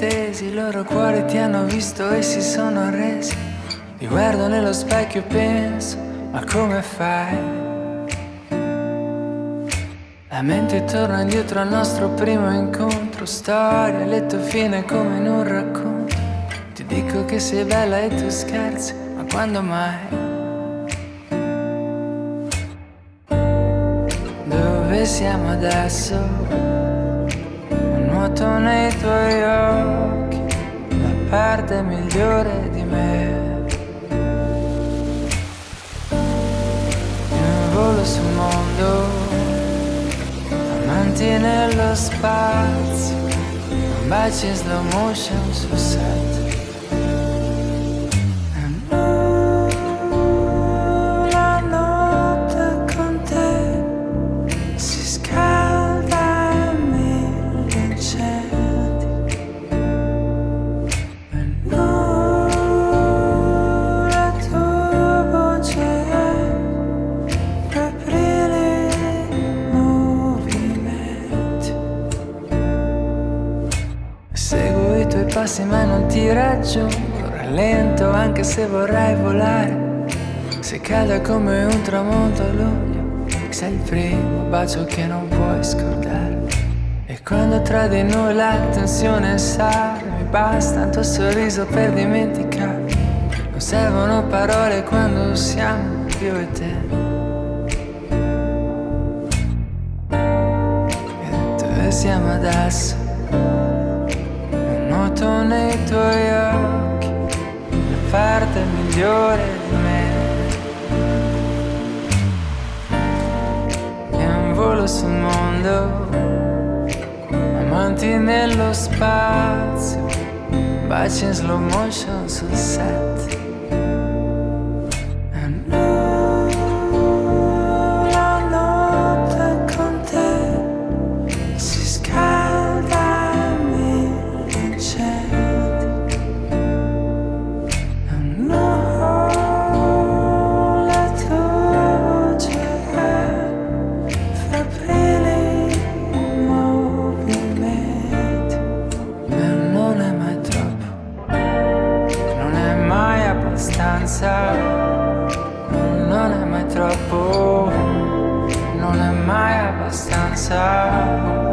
stesi, i loro cuori ti hanno visto e si sono arresi. Ti guardo nello specchio e penso, ma come fai? La mente torna indietro al nostro primo incontro, storia, letto fine come in un racconto. Ti dico che sei bella e tu scherzi, ma quando mai? Dove siamo adesso? nuoto nei tuoi occhi, parte migliore di me. Io volo sul mondo, amanti nello spazio, baci in slow motion sul set. Passi ma non ti raggiungo Rallento anche se vorrei volare. Sei calda come un tramonto a luglio Sei il primo bacio che non puoi scordare. E quando tra di noi la tensione sale Mi basta un tuo sorriso per dimenticare. Non servono parole quando siamo io e te. Siamo adesso? Nuoto nei tuoi occhi, la parte migliore di me. E un volo sul mondo, amanti nello spazio, baci in slow motion sul set. pensa non è mai troppo non è mai abbastanza.